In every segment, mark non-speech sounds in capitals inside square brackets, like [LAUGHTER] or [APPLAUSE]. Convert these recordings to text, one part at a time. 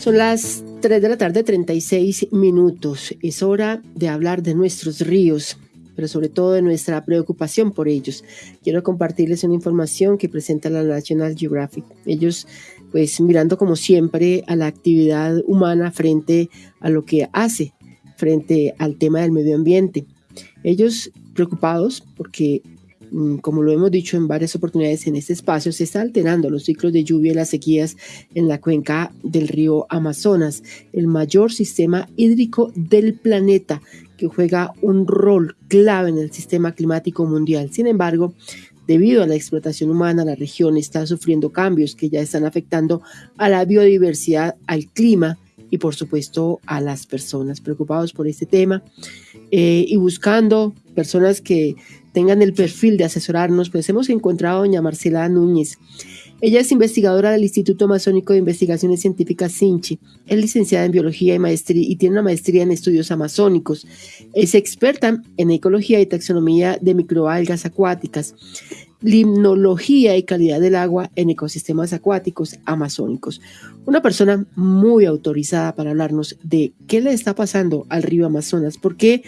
Son las 3 de la tarde, 36 minutos. Es hora de hablar de nuestros ríos, pero sobre todo de nuestra preocupación por ellos. Quiero compartirles una información que presenta la National Geographic. Ellos, pues mirando como siempre a la actividad humana frente a lo que hace, frente al tema del medio ambiente. Ellos preocupados porque como lo hemos dicho en varias oportunidades en este espacio, se está alterando los ciclos de lluvia y las sequías en la cuenca del río Amazonas, el mayor sistema hídrico del planeta que juega un rol clave en el sistema climático mundial. Sin embargo, debido a la explotación humana, la región está sufriendo cambios que ya están afectando a la biodiversidad, al clima y por supuesto a las personas preocupados por este tema eh, y buscando personas que tengan el perfil de asesorarnos, pues hemos encontrado a doña Marcela Núñez. Ella es investigadora del Instituto Amazónico de Investigaciones Científicas SINCHI, es licenciada en Biología y, maestría, y tiene una maestría en Estudios Amazónicos. Es experta en Ecología y Taxonomía de Microalgas Acuáticas, Limnología y Calidad del Agua en Ecosistemas Acuáticos Amazónicos. Una persona muy autorizada para hablarnos de qué le está pasando al río Amazonas, por qué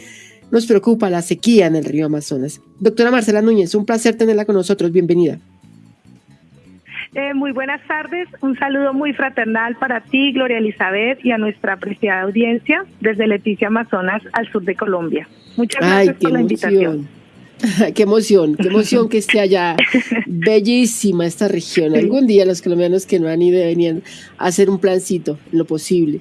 nos preocupa la sequía en el río Amazonas. Doctora Marcela Núñez, un placer tenerla con nosotros. Bienvenida. Eh, muy buenas tardes, un saludo muy fraternal para ti, Gloria Elizabeth, y a nuestra apreciada audiencia desde Leticia, Amazonas, al sur de Colombia. Muchas gracias por la invitación. [LAUGHS] qué emoción, qué emoción que esté allá. [LAUGHS] Bellísima esta región. Algún día los colombianos que no han ido deberían hacer un plancito, lo posible.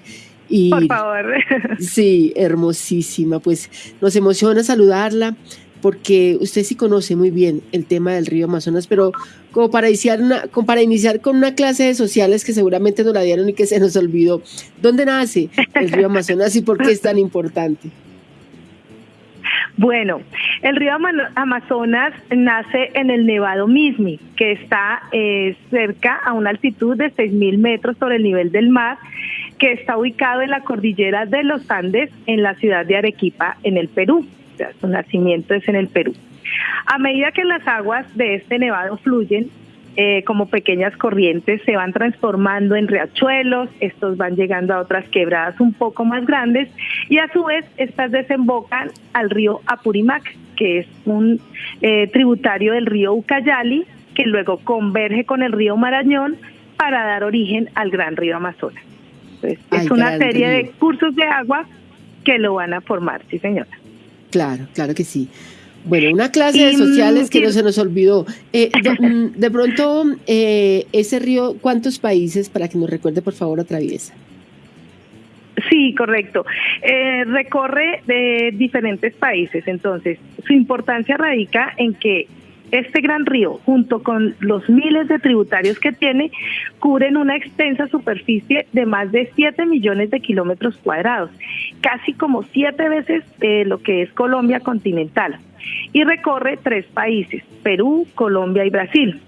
Por favor. [LAUGHS] Sí, hermosísima. Pues nos emociona saludarla porque usted sí conoce muy bien el tema del río Amazonas, pero como para iniciar, una, como para iniciar con una clase de sociales que seguramente nos la dieron y que se nos olvidó, ¿dónde nace el río Amazonas y por qué es tan importante? Bueno, el río Amazonas nace en el Nevado Mismi, que está eh, cerca a una altitud de 6.000 metros sobre el nivel del mar que está ubicado en la cordillera de los Andes, en la ciudad de Arequipa, en el Perú. su nacimiento es en el Perú. A medida que las aguas de este nevado fluyen, eh, como pequeñas corrientes, se van transformando en riachuelos, estos van llegando a otras quebradas un poco más grandes y a su vez estas desembocan al río Apurimac, que es un eh, tributario del río Ucayali, que luego converge con el río Marañón para dar origen al gran río Amazonas. Es una serie de cursos de agua que lo van a formar, sí señora. Claro, claro que sí. Bueno, una clase de sociales que no se nos olvidó. Eh, [LAUGHS] mm, de, pronto, eh, ese río, ¿cuántos países, para que nos recuerde, por favor, atraviesa? Sí, correcto. Eh, recorre de diferentes países, entonces su importancia radica en que este gran río, junto con los miles de tributarios que tiene, cubren una extensa superficie de más de 7 millones de kilómetros cuadrados, casi como siete veces eh, lo que es Colombia continental, y recorre tres países, Perú, Colombia y Brasil.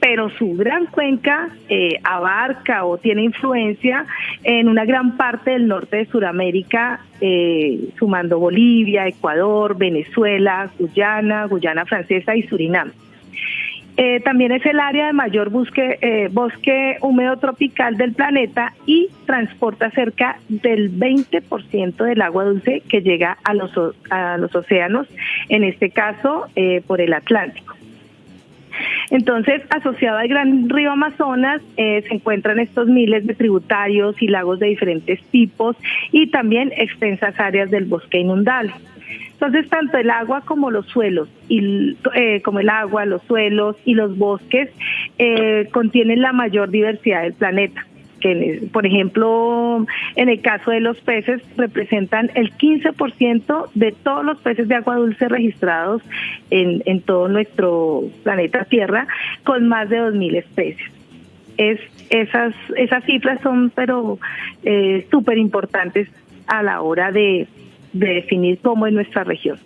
Pero su gran cuenca eh, abarca o tiene influencia en una gran parte del norte de Sudamérica, eh, sumando Bolivia, Ecuador, Venezuela, Guyana, Guyana Francesa y Surinam. Eh, también es el área de mayor bosque, bosque húmedo tropical del planeta y transporta cerca del 20% del agua dulce que llega a los, a los océanos, en este caso por el Atlántico. Entonces, asociado al gran río Amazonas, eh, se encuentran estos miles de tributarios y lagos de diferentes tipos y también extensas áreas del bosque inundable. Entonces, tanto el agua como los suelos, y, eh, como el agua, los suelos y los bosques eh, contienen la mayor diversidad del planeta que, por ejemplo, en el caso de los peces, representan el 15% de todos los peces de agua dulce registrados en, en todo nuestro planeta Tierra, con más de 2.000 especies. Es, esas, esas cifras son, pero eh, súper importantes a la hora de, de definir cómo es nuestra región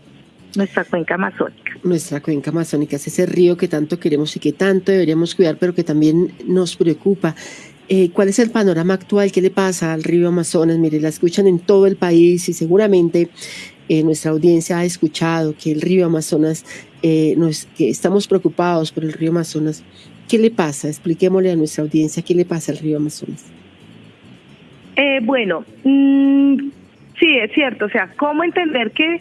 nuestra cuenca amazónica. Nuestra cuenca amazónica es ese río que tanto queremos y que tanto deberíamos cuidar, pero que también nos preocupa. Eh, ¿Cuál es el panorama actual? ¿Qué le pasa al río Amazonas? Mire, la escuchan en todo el país y seguramente eh, nuestra audiencia ha escuchado que el río Amazonas, eh, que estamos preocupados por el río Amazonas. ¿Qué le pasa? Expliquémosle a nuestra audiencia qué le pasa al río Amazonas. Eh, bueno, mm, sí, es cierto. O sea, ¿cómo entender que,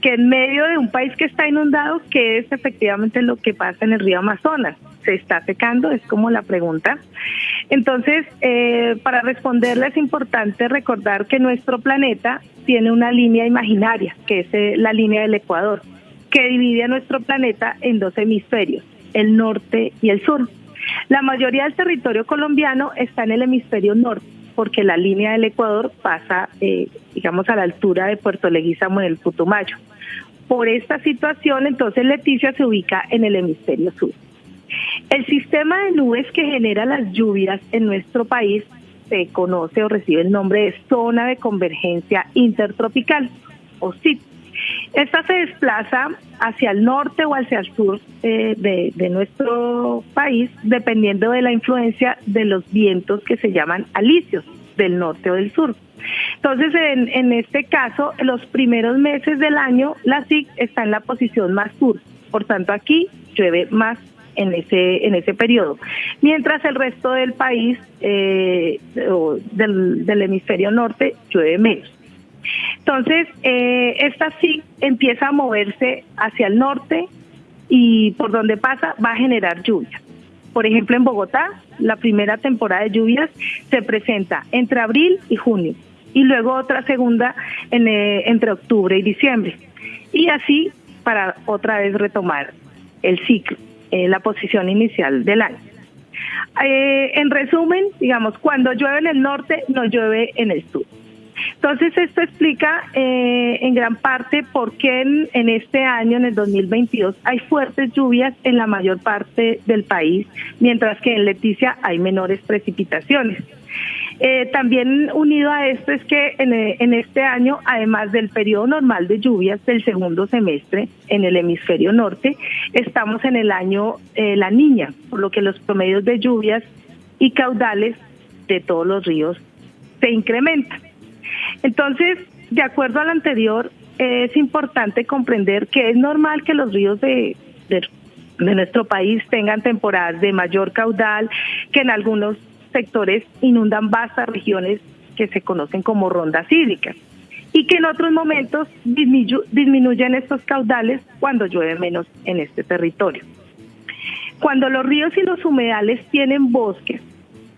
que en medio de un país que está inundado, qué es efectivamente lo que pasa en el río Amazonas? ¿Se está secando? Es como la pregunta. Entonces, eh, para responderle es importante recordar que nuestro planeta tiene una línea imaginaria, que es eh, la línea del Ecuador, que divide a nuestro planeta en dos hemisferios, el norte y el sur. La mayoría del territorio colombiano está en el hemisferio norte, porque la línea del Ecuador pasa, eh, digamos, a la altura de Puerto Leguízamo en el Putumayo. Por esta situación, entonces Leticia se ubica en el hemisferio sur. El sistema de nubes que genera las lluvias en nuestro país se conoce o recibe el nombre de zona de convergencia intertropical, o SIT. Esta se desplaza hacia el norte o hacia el sur eh, de, nuestro país, dependiendo de la influencia de los vientos que se llaman alisios del norte o del sur. Entonces, en, en este caso, los primeros meses del año, la SIC está en la posición más sur. Por tanto, aquí llueve más en ese en ese periodo, mientras el resto del país eh, del, hemisferio norte llueve menos. Entonces, eh, esta sí empieza a moverse hacia el norte y por donde pasa va a generar lluvia. Por ejemplo, en Bogotá, la primera temporada de lluvias se presenta entre abril y junio y luego otra segunda en, eh, entre octubre y diciembre. Y así para otra vez retomar el ciclo. Eh, la posición inicial del año. Eh, en resumen, digamos, cuando llueve en el norte, no llueve en el sur. Entonces, esto explica eh, en gran parte por qué en, en, este año, en el 2022, hay fuertes lluvias en la mayor parte del país, mientras que en Leticia hay menores precipitaciones. Eh, también unido a esto es que eh, en, este año, además del periodo normal de lluvias del segundo semestre en el hemisferio norte, estamos en el año eh, La Niña, por lo que los promedios de lluvias y caudales de todos los ríos se incrementan. Entonces, de acuerdo al anterior, es importante comprender que es normal que los ríos de, de nuestro país tengan temporadas de mayor caudal, que en algunos sectores inundan vastas regiones que se conocen como rondas hídricas y que en otros momentos disminuyen estos caudales cuando llueve menos en este territorio. Cuando los ríos y los humedales tienen bosques,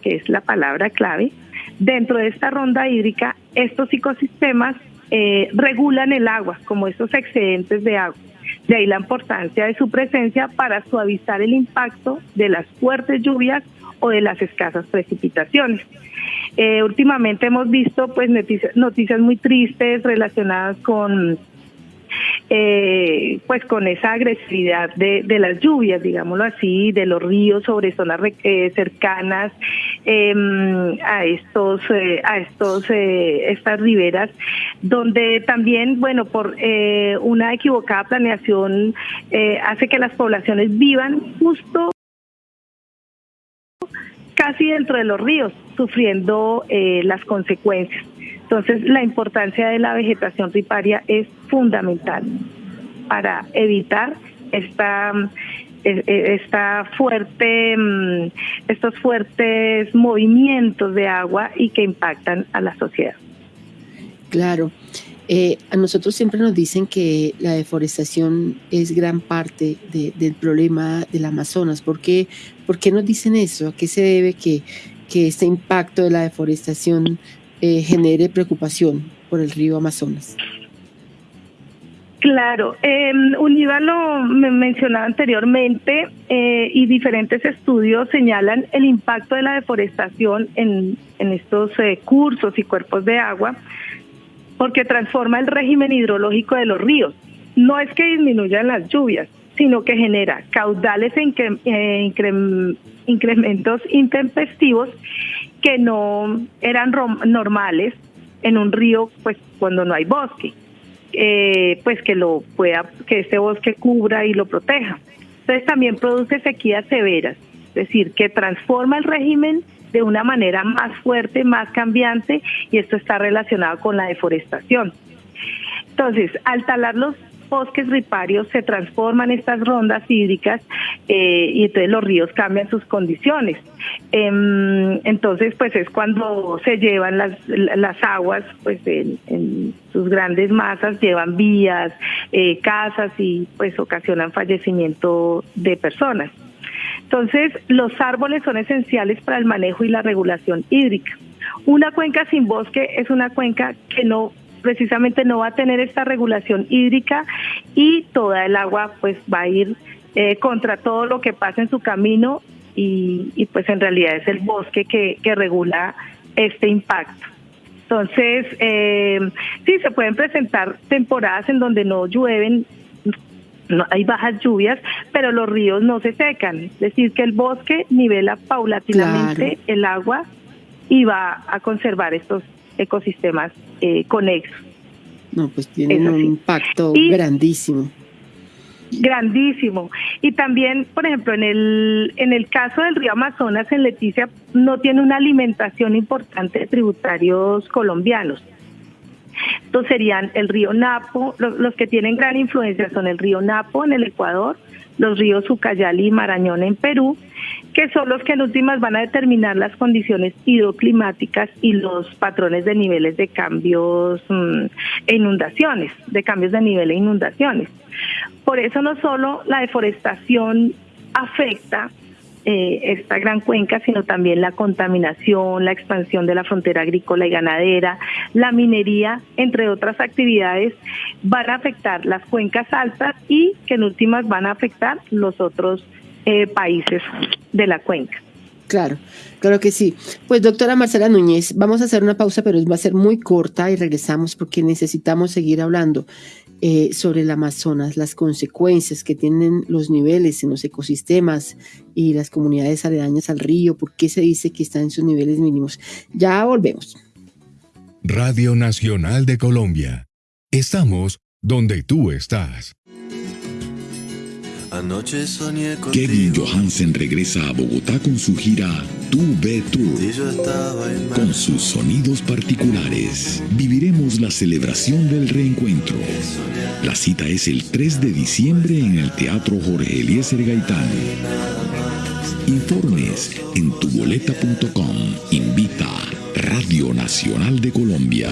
que es la palabra clave, dentro de esta ronda hídrica, estos ecosistemas eh, regulan el agua, como estos excedentes de agua. De ahí la importancia de su presencia para suavizar el impacto de las fuertes lluvias o de las escasas precipitaciones. Eh, últimamente hemos visto pues noticias, muy tristes relacionadas con eh, pues con esa agresividad de, las lluvias, digámoslo así, de los ríos sobre zonas eh, cercanas em, a estos a estos estas riberas, donde también bueno por una equivocada planeación hace que las poblaciones vivan justo casi dentro de los ríos, sufriendo eh, las consecuencias. Entonces, la importancia de la vegetación riparia es fundamental para evitar esta e, e, esta fuerte mm, estos fuertes movimientos de agua y que impactan a la sociedad. Claro. Eh, a nosotros siempre nos dicen que la deforestación es gran parte del problema del Amazonas. ¿Por qué, ¿Por qué nos dicen eso? ¿A qué se debe que, que este impacto de la deforestación eh, genere preocupación por el río Amazonas? Claro, eh, Univa lo mencionaba anteriormente eh, y diferentes estudios señalan el impacto de la deforestación en, en estos cursos y cuerpos de agua porque transforma el régimen hidrológico de los ríos. No es que disminuyan las lluvias, sino que genera caudales e incrementos intempestivos que no eran normales en un río, pues cuando no hay bosque, eh, pues que lo pueda, que este bosque cubra y lo proteja. Entonces también produce sequías severas, es decir, que transforma el régimen de una manera más fuerte, más cambiante, y esto está relacionado con la deforestación. Entonces, al talar los bosques riparios se transforman estas rondas hídricas eh, y entonces los ríos cambian sus condiciones. Em, entonces, pues es cuando se llevan las, las aguas, pues en, sus grandes masas, llevan vías, eh, casas y pues ocasionan fallecimiento de personas. Entonces, los árboles son esenciales para el manejo y la regulación hídrica. Una cuenca sin bosque es una cuenca que no precisamente no va a tener esta regulación hídrica y toda el agua pues va a ir eh, contra todo lo que pasa en su camino y, pues en realidad es el bosque que, regula este impacto. Entonces, eh, sí, se pueden presentar temporadas en donde no llueven, no, hay bajas lluvias, pero los ríos no se secan. Es decir, que el bosque nivela paulatinamente el agua y va a conservar estos ecosistemas eh, conexos. No, pues tienen un impacto grandísimo. Grandísimo. Y también, por ejemplo, en el, en el caso del río Amazonas, en Leticia, no tiene una alimentación importante de tributarios colombianos. Entonces serían el río Napo, los, que tienen gran influencia son el río Napo en el Ecuador, los ríos Ucayali y Marañón en Perú, que son los que en últimas van a determinar las condiciones hidroclimáticas y los patrones de niveles de cambios mm, e inundaciones, de cambios de nivel e inundaciones. Por eso no solo la deforestación afecta eh, esta gran cuenca, sino también la contaminación, la expansión de la frontera agrícola y ganadera, la minería, entre otras actividades, van a afectar las cuencas altas y que en últimas van a afectar los otros eh, países de la cuenca. Claro, claro que sí. Pues doctora Marcela Núñez, vamos a hacer una pausa, pero va a ser muy corta y regresamos porque necesitamos seguir hablando eh, sobre el Amazonas, las consecuencias que tienen los niveles en los ecosistemas y las comunidades aledañas al río, por qué se dice que está en sus niveles mínimos. Ya volvemos. Radio Nacional de Colombia. Estamos donde tú estás. Anoche Kevin Johansen regresa a Bogotá con su gira Tu Ve Tour. Con sus sonidos particulares. Viviremos la celebración del reencuentro. La cita es el 3 de diciembre en el Teatro Jorge Eliezer Gaitán. Informes en tuboleta.com. Invita Radio Nacional de Colombia.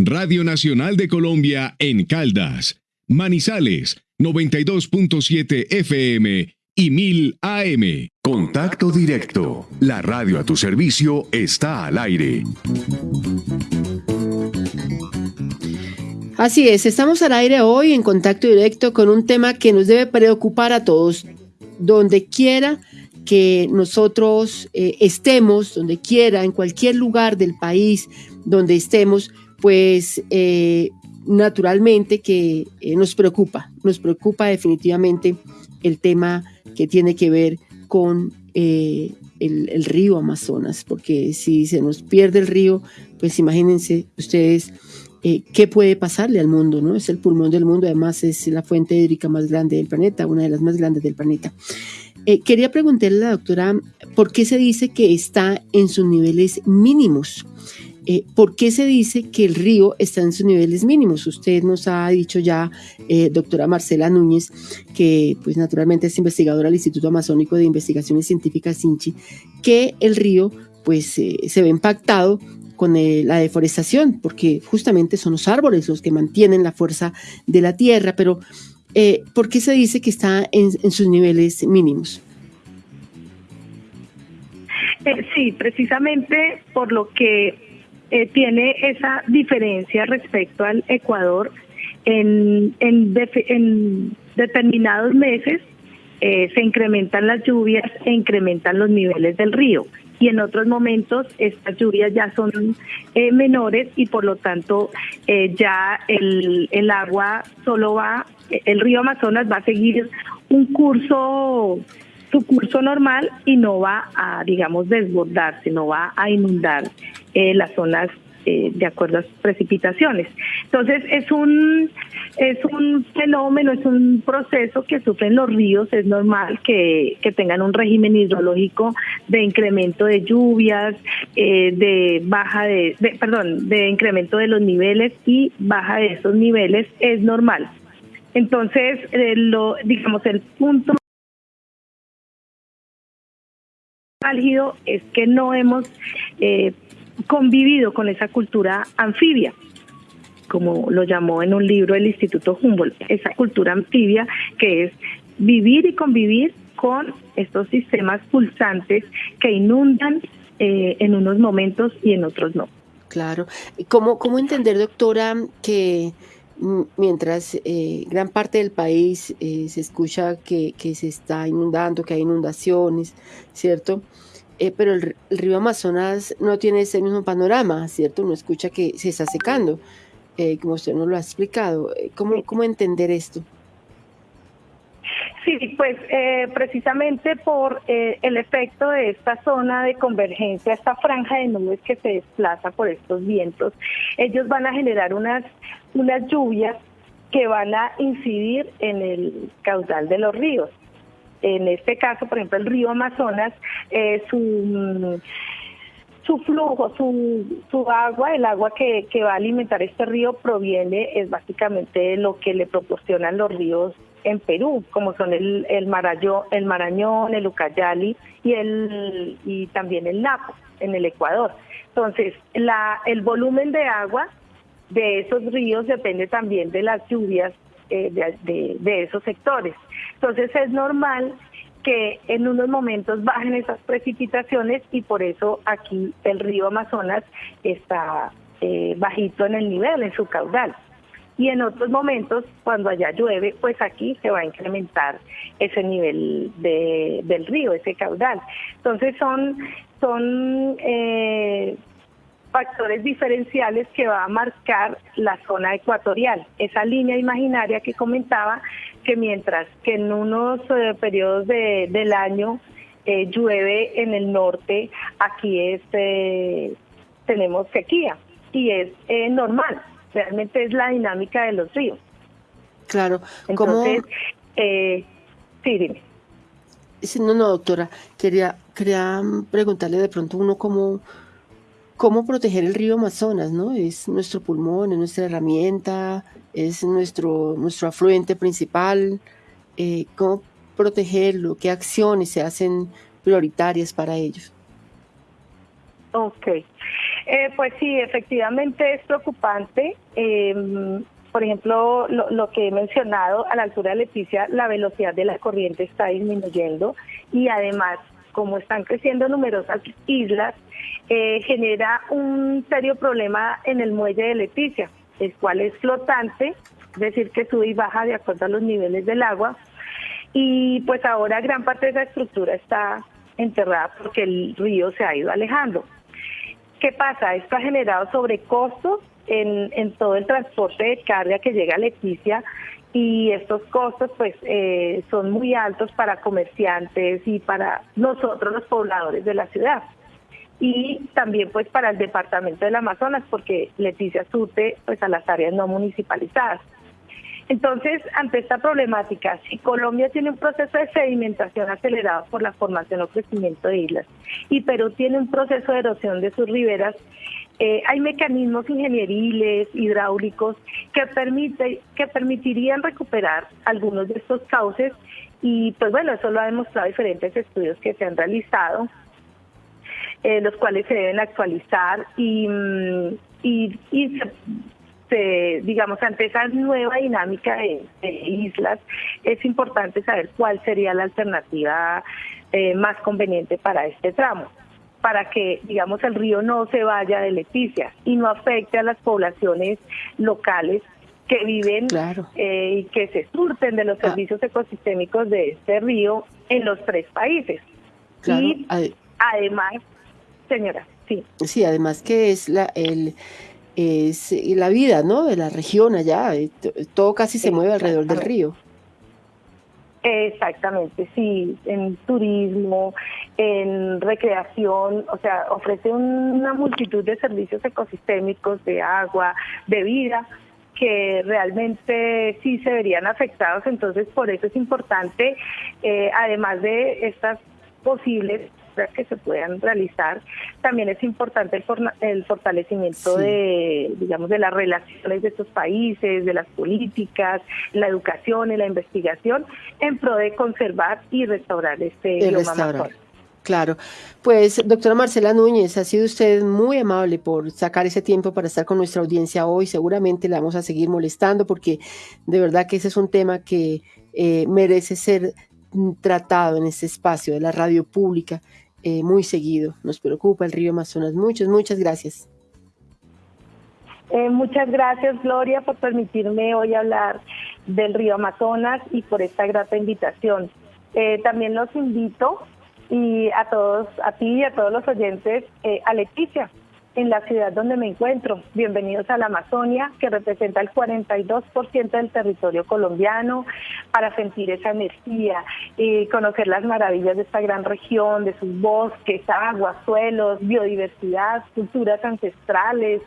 Radio Nacional de Colombia en Caldas, Manizales, 92.7 FM y 1000 AM. Contacto directo. La radio a tu servicio está al aire. Así es, estamos al aire hoy en contacto directo con un tema que nos debe preocupar a todos, donde quiera que nosotros eh, estemos, donde quiera, en cualquier lugar del país donde estemos, pues eh, naturalmente que eh, nos preocupa, nos preocupa definitivamente el tema que tiene que ver con eh, el, río Amazonas, porque si se nos pierde el río, pues imagínense ustedes qué puede pasarle al mundo, ¿no? Es el pulmón del mundo, además es la fuente hídrica más grande del planeta, una de las más grandes del planeta. quería preguntarle a la doctora, ¿por qué se dice que está en sus niveles mínimos? Eh, ¿Por qué se dice que el río está en sus niveles mínimos? Usted nos ha dicho ya, eh, doctora Marcela Núñez, que pues naturalmente es investigadora del Instituto Amazónico de Investigaciones Científicas INCHI, que el río pues eh, se ve impactado con la deforestación, porque justamente son los árboles los que mantienen la fuerza de la tierra, pero ¿por qué se dice que está en sus niveles mínimos? sí, precisamente por lo que eh, tiene esa diferencia respecto al Ecuador. En, en, determinados meses eh, se incrementan las lluvias e incrementan los niveles del río y en otros momentos estas lluvias ya son eh, menores y por lo tanto ya el, el agua solo va, el río Amazonas va a seguir un curso su curso normal y no va a, digamos, desbordarse, no va a inundar eh, las zonas eh, de acuerdo a sus precipitaciones. Entonces es un es un fenómeno, es un proceso que sufren los ríos, es normal que, tengan un régimen hidrológico de incremento de lluvias, eh, de baja de, perdón, de incremento de los niveles y baja de esos niveles, es normal. Entonces, eh, lo, digamos, el punto álgido es que no hemos convivido con esa cultura anfibia como lo llamó en un libro el Instituto Humboldt, esa cultura anfibia que es vivir y convivir con estos sistemas pulsantes que inundan eh, en unos momentos y en otros no. Claro. ¿Cómo, cómo entender, doctora, que mientras eh, gran parte del país eh, se escucha que, se está inundando, que hay inundaciones, ¿cierto? Pero el, el, río Amazonas no tiene ese mismo panorama, ¿cierto? Uno escucha que se está secando. Eh, como usted nos lo ha explicado. Eh, ¿Cómo, cómo entender esto? Sí, pues eh, precisamente por el efecto de esta zona de convergencia, esta franja de nubes que se desplaza por estos vientos, ellos van a generar unas, unas lluvias que van a incidir en el caudal de los ríos. En este caso, por ejemplo, el río Amazonas, su su flujo, su, su agua, el agua que, que va a alimentar este río proviene, es básicamente lo que le proporcionan los ríos en Perú, como son el, el, el Marañón, el Ucayali y, el, y también el Napo en el Ecuador. Entonces, la, el volumen de agua de esos ríos depende también de las lluvias eh, de, de, de esos sectores. Entonces, es normal que en unos momentos bajen esas precipitaciones y por eso aquí el río Amazonas está eh, bajito en el nivel, en su caudal. Y en otros momentos, cuando allá llueve, pues aquí se va a incrementar ese nivel de, del río, ese caudal. Entonces son, son eh, factores diferenciales que va a marcar la zona ecuatorial, esa línea imaginaria que comentaba, que mientras que en unos eh, periodos de, del año eh, llueve en el norte, aquí es, eh, tenemos sequía y es normal, realmente es la dinámica de los ríos. Claro, entonces, sí, dime. No, no, doctora, quería, quería preguntarle de pronto uno cómo cómo proteger el río Amazonas, ¿no? Es nuestro pulmón, es nuestra herramienta, es nuestro, nuestro afluente principal. Eh, ¿Cómo protegerlo? ¿Qué acciones se hacen prioritarias para ellos? Ok. Eh, pues sí, efectivamente es preocupante. Em, por ejemplo, lo, lo, que he mencionado, a la altura de Leticia, la velocidad de la corriente está disminuyendo y además, como están creciendo numerosas islas, eh, genera un serio problema en el muelle de Leticia, el cual es flotante, es decir, que sube y baja de acuerdo a los niveles del agua. Y pues ahora gran parte de esa estructura está enterrada porque el río se ha ido alejando. ¿Qué pasa? Esto ha generado sobrecostos en, en todo el transporte de carga que llega a Leticia y estos costos pues eh, son muy altos para comerciantes y para nosotros los pobladores de la ciudad y también pues para el departamento del Amazonas porque Leticia surte pues a las áreas no municipalizadas. Entonces, ante esta problemática, si Colombia tiene un proceso de sedimentación acelerado por la formación o crecimiento de islas y Perú tiene un proceso de erosión de sus riberas, eh, hay mecanismos ingenieriles, hidráulicos, que, permite, que permitirían recuperar algunos de estos cauces y pues bueno, eso lo ha demostrado diferentes estudios que se han realizado eh, los cuales se deben actualizar y, mm, y, se, digamos, ante esa nueva dinámica de, islas, es importante saber cuál sería la alternativa eh, más conveniente para este tramo para que, digamos, el río no se vaya de Leticia y no afecte a las poblaciones locales que viven eh, y que se surten de los ah. servicios ecosistémicos de este río en los tres países. Y además señora, sí. Sí, además que es la, el, es la vida, ¿no? De la región allá, eh, todo casi se mueve alrededor del río. Exactamente, sí, en turismo, en recreación, o sea, ofrece una multitud de servicios ecosistémicos de agua, de vida, que realmente sí se verían afectados. Entonces, por eso es importante, eh, además de estas posibles que se puedan realizar. También es importante el, el fortalecimiento de, digamos, de las relaciones de estos países, de las políticas, la educación y la investigación en pro de conservar y restaurar este bioma Claro, pues doctora Marcela Núñez, ha sido usted muy amable por sacar ese tiempo para estar con nuestra audiencia hoy. Seguramente la vamos a seguir molestando porque de verdad que ese es un tema que eh, merece ser tratado en este espacio de la radio pública eh, muy seguido. Nos preocupa el río Amazonas. Muchas, muchas gracias. Eh, muchas gracias, Gloria, por permitirme hoy hablar del río Amazonas y por esta grata invitación. Eh, también los invito y a todos, a ti y a todos los oyentes, a Leticia, en la ciudad donde me encuentro. Bienvenidos a la Amazonia, que representa el 42% del territorio colombiano, para sentir esa energía y conocer las maravillas de esta gran región, de sus bosques, aguas, suelos, biodiversidad, culturas ancestrales,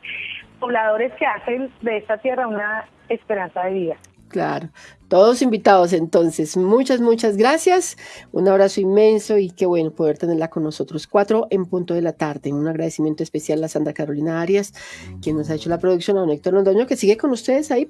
pobladores que hacen de esta tierra una esperanza de vida. Claro, todos invitados entonces. Muchas, muchas gracias. Un abrazo inmenso y qué bueno poder tenerla con nosotros. Cuatro en punto de la tarde. Un agradecimiento especial a Sandra Carolina Arias, quien nos ha hecho la producción, a un Héctor Londoño, que sigue con ustedes ahí.